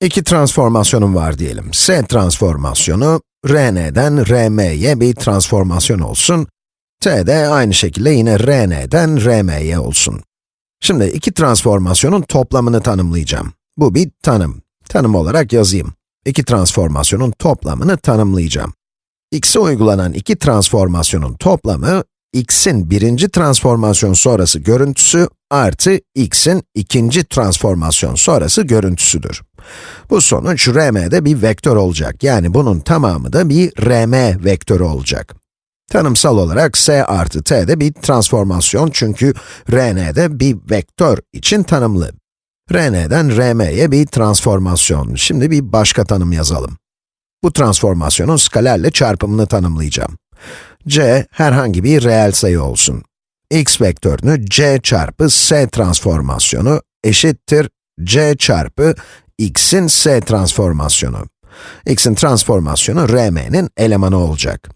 İki transformasyonum var diyelim. S transformasyonu, Rn'den Rm'ye bir transformasyon olsun. T de aynı şekilde yine Rn'den Rm'ye olsun. Şimdi iki transformasyonun toplamını tanımlayacağım. Bu bir tanım. Tanım olarak yazayım. İki transformasyonun toplamını tanımlayacağım. x'e uygulanan iki transformasyonun toplamı, x'in birinci transformasyon sonrası görüntüsü artı x'in ikinci transformasyon sonrası görüntüsüdür. Bu sonuç Rm'de bir vektör olacak. Yani bunun tamamı da bir Rm vektörü olacak. Tanımsal olarak s artı t de bir transformasyon çünkü Rn'de bir vektör için tanımlı. Rn'den Rm'ye bir transformasyon. Şimdi bir başka tanım yazalım. Bu transformasyonun skalerle çarpımını tanımlayacağım. c herhangi bir reel sayı olsun. x vektörünü c çarpı s transformasyonu eşittir c çarpı x'in s transformasyonu. x'in transformasyonu rm'nin elemanı olacak.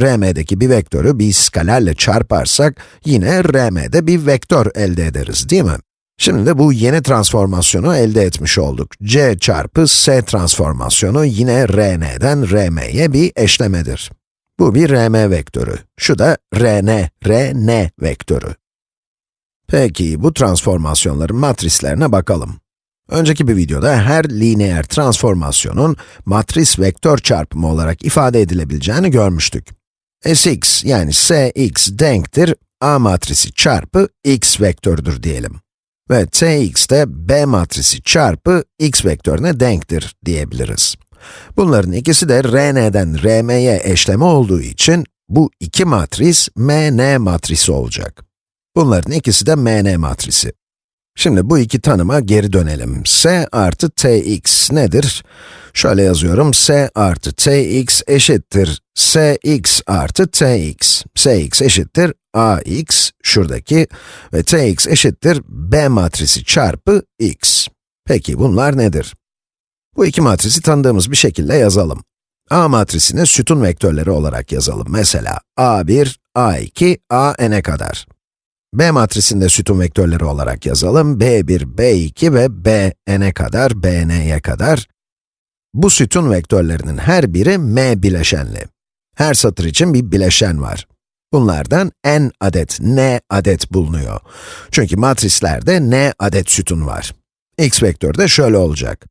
rm'deki bir vektörü bir skalerle çarparsak, yine rm'de bir vektör elde ederiz, değil mi? Şimdi de bu yeni transformasyonu elde etmiş olduk. c çarpı s transformasyonu yine rn'den rm'ye bir eşlemedir. Bu bir rm vektörü. Şu da rn, rn vektörü. Peki, bu transformasyonların matrislerine bakalım. Önceki bir videoda her lineer transformasyonun matris vektör çarpımı olarak ifade edilebileceğini görmüştük. Sx yani Sx denktir A matrisi çarpı x vektörüdür diyelim. Ve Tx de B matrisi çarpı x vektörüne denktir diyebiliriz. Bunların ikisi de Rn'den Rm'ye eşleme olduğu için bu iki matris Mn matrisi olacak. Bunların ikisi de Mn matrisi. Şimdi bu iki tanıma geri dönelim. S artı Tx nedir? Şöyle yazıyorum, S artı Tx eşittir Sx artı Tx. Sx eşittir Ax, şuradaki ve Tx eşittir B matrisi çarpı x. Peki bunlar nedir? Bu iki matrisi tanıdığımız bir şekilde yazalım. A matrisini sütun vektörleri olarak yazalım. Mesela A1, A2, A'n'e kadar. B matrisinde sütun vektörleri olarak yazalım. B1, B2 ve Bn'e kadar, Bn'ye kadar. Bu sütun vektörlerinin her biri m bileşenli. Her satır için bir bileşen var. Bunlardan n adet, n adet bulunuyor. Çünkü matrislerde n adet sütun var. x vektörü de şöyle olacak.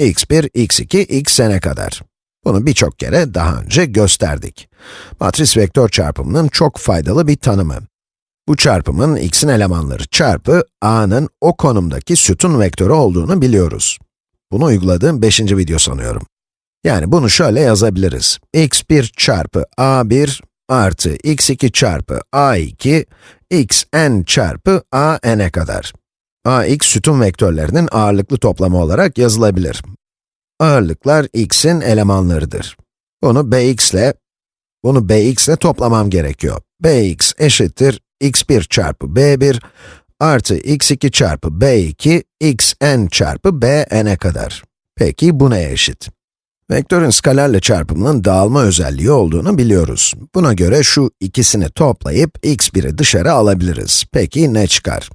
x1, x2, xn'e kadar. Bunu birçok kere daha önce gösterdik. Matris vektör çarpımının çok faydalı bir tanımı. Bu çarpımın x'in elemanları çarpı a'nın o konumdaki sütun vektörü olduğunu biliyoruz. Bunu uyguladığım 5. video sanıyorum. Yani bunu şöyle yazabiliriz. x1 çarpı a1 artı x2 çarpı a2, xn çarpı an'e kadar. ax sütun vektörlerinin ağırlıklı toplamı olarak yazılabilir. Ağırlıklar x'in elemanlarıdır. Bunu bx ile, bunu bx ile toplamam gerekiyor. bx eşittir x1 çarpı b1 artı x2 çarpı b2, xn çarpı bn'e kadar. Peki bu neye eşit? Vektörün skalerle çarpımının dağılma özelliği olduğunu biliyoruz. Buna göre şu ikisini toplayıp x1'i dışarı alabiliriz. Peki ne çıkar?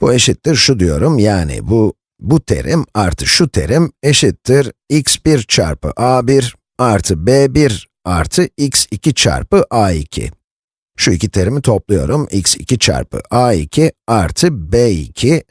Bu eşittir şu diyorum, yani bu, bu terim artı şu terim eşittir x1 çarpı a1 artı b1 artı x2 çarpı a2. Şu iki terimi topluyorum, x2 çarpı a2 artı b2,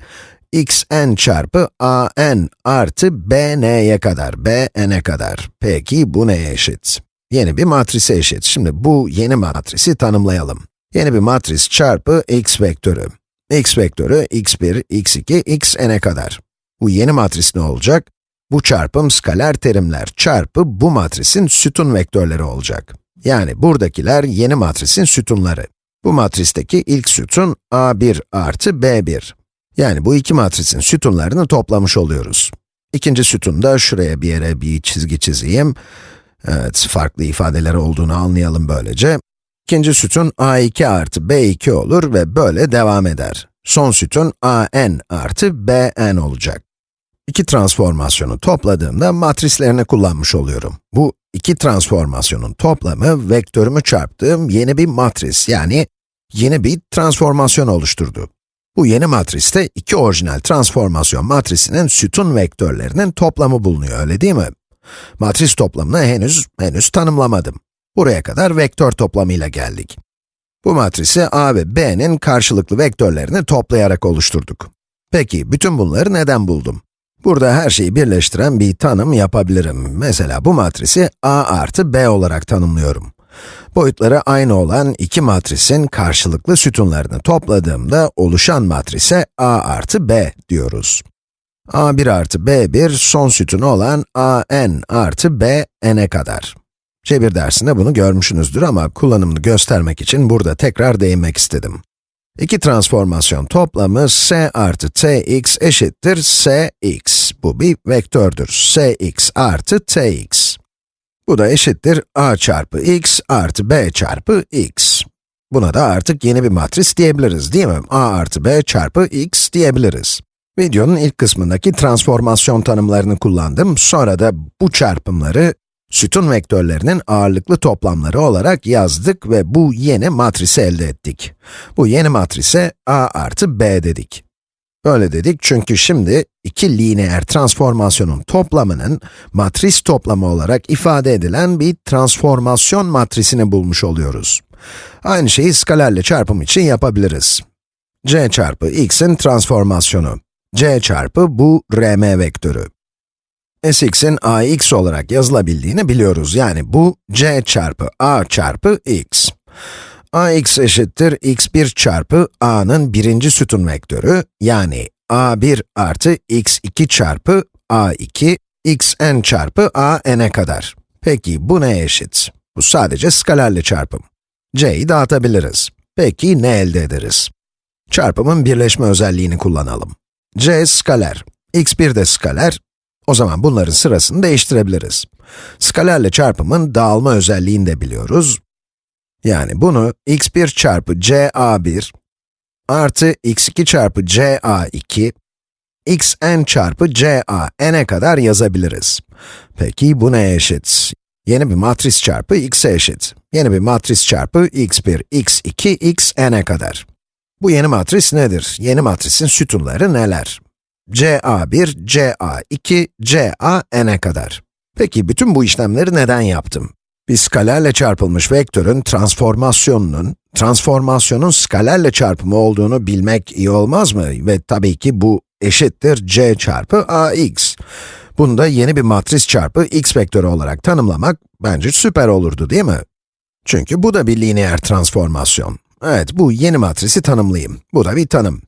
xn çarpı an artı bn'ye kadar, bn'e kadar. Peki bu neye eşit? Yeni bir matrise eşit. Şimdi bu yeni matrisi tanımlayalım. Yeni bir matris çarpı x vektörü. x vektörü x1, x2, xn'e kadar. Bu yeni matris ne olacak? Bu çarpım skaler terimler çarpı bu matrisin sütun vektörleri olacak. Yani buradakiler yeni matrisin sütunları. Bu matristeki ilk sütun a1 artı b1. Yani bu iki matrisin sütunlarını toplamış oluyoruz. İkinci sütunda şuraya bir yere bir çizgi çizeyim. Evet, farklı ifadeler olduğunu anlayalım böylece. İkinci sütun a2 artı b2 olur ve böyle devam eder. Son sütun an artı bn olacak. İki transformasyonu topladığımda matrislerini kullanmış oluyorum. Bu iki transformasyonun toplamı vektörümü çarptığım yeni bir matris yani yeni bir transformasyon oluşturdu. Bu yeni matriste iki orijinal transformasyon matrisinin sütun vektörlerinin toplamı bulunuyor, öyle değil mi? Matris toplamını henüz, henüz tanımlamadım. Buraya kadar vektör toplamıyla geldik. Bu matrisi A ve B'nin karşılıklı vektörlerini toplayarak oluşturduk. Peki, bütün bunları neden buldum? Burada her şeyi birleştiren bir tanım yapabilirim. Mesela bu matrisi A artı B olarak tanımlıyorum. Boyutları aynı olan iki matrisin karşılıklı sütunlarını topladığımda oluşan matrise A artı B diyoruz. A1 artı B1 son sütunu olan AN artı B n'e kadar. Cebir dersinde bunu görmüşsünüzdür ama kullanımını göstermek için burada tekrar değinmek istedim. İki transformasyon toplamı s artı tx eşittir sx. Bu bir vektördür. sx artı tx. Bu da eşittir a çarpı x artı b çarpı x. Buna da artık yeni bir matris diyebiliriz değil mi? a artı b çarpı x diyebiliriz. Videonun ilk kısmındaki transformasyon tanımlarını kullandım. Sonra da bu çarpımları sütun vektörlerinin ağırlıklı toplamları olarak yazdık ve bu yeni matrisi elde ettik. Bu yeni matrise a artı b dedik. Böyle dedik çünkü şimdi iki lineer transformasyonun toplamının matris toplamı olarak ifade edilen bir transformasyon matrisini bulmuş oluyoruz. Aynı şeyi skalerle çarpım için yapabiliriz. c çarpı x'in transformasyonu. c çarpı bu rm vektörü. Sx'in ax olarak yazılabildiğini biliyoruz. Yani bu c çarpı a çarpı x. ax eşittir x1 çarpı a'nın birinci sütun vektörü, yani a1 artı x2 çarpı a2, xn çarpı a n'e kadar. Peki bu neye eşit? Bu sadece skalerle çarpım. c'yi dağıtabiliriz. Peki ne elde ederiz? Çarpımın birleşme özelliğini kullanalım. c skaler, x1 de skaler, o zaman bunların sırasını değiştirebiliriz. Skalerle çarpımın dağılma özelliğini de biliyoruz. Yani bunu x1 çarpı ca1 artı x2 çarpı ca2 xn çarpı ca n'e kadar yazabiliriz. Peki bu neye eşit? Yeni bir matris çarpı x'e eşit. Yeni bir matris çarpı x1, x2, xn'e kadar. Bu yeni matris nedir? Yeni matrisin sütunları neler? CA1, CA2, CA n'e kadar. Peki bütün bu işlemleri neden yaptım? Bir skalerle çarpılmış vektörün transformasyonunun, transformasyonun skalerle çarpımı olduğunu bilmek iyi olmaz mı? Ve tabii ki bu eşittir c çarpı ax. Bunu da yeni bir matris çarpı x vektörü olarak tanımlamak bence süper olurdu değil mi? Çünkü bu da bir lineer transformasyon. Evet, bu yeni matrisi tanımlayayım. Bu da bir tanım.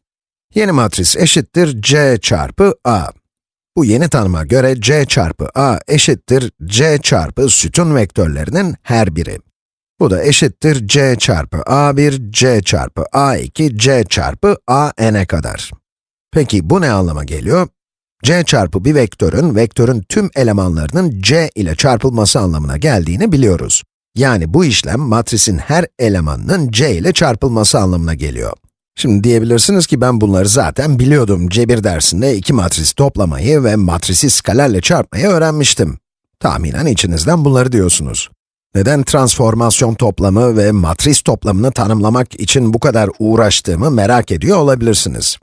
Yeni matris eşittir c çarpı a. Bu yeni tanıma göre c çarpı a eşittir c çarpı sütun vektörlerinin her biri. Bu da eşittir c çarpı a1, c çarpı a2, c çarpı a n'e kadar. Peki bu ne anlama geliyor? c çarpı bir vektörün, vektörün tüm elemanlarının c ile çarpılması anlamına geldiğini biliyoruz. Yani bu işlem matrisin her elemanının c ile çarpılması anlamına geliyor. Şimdi diyebilirsiniz ki ben bunları zaten biliyordum. Cebir dersinde iki matris toplamayı ve matrisi skalerle çarpmayı öğrenmiştim. Tahminen içinizden bunları diyorsunuz. Neden transformasyon toplamı ve matris toplamını tanımlamak için bu kadar uğraştığımı merak ediyor olabilirsiniz.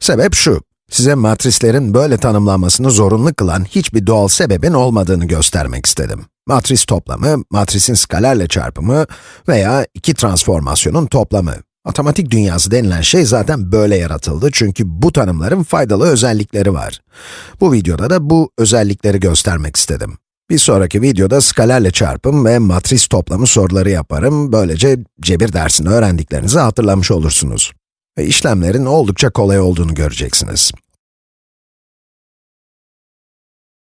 Sebep şu, size matrislerin böyle tanımlanmasını zorunlu kılan hiçbir doğal sebebin olmadığını göstermek istedim. Matris toplamı, matrisin skalerle çarpımı veya iki transformasyonun toplamı. Matematik dünyası denilen şey zaten böyle yaratıldı çünkü bu tanımların faydalı özellikleri var. Bu videoda da bu özellikleri göstermek istedim. Bir sonraki videoda skalerle çarpım ve matris toplamı soruları yaparım. Böylece cebir dersini öğrendiklerinizi hatırlamış olursunuz. Ve işlemlerin oldukça kolay olduğunu göreceksiniz.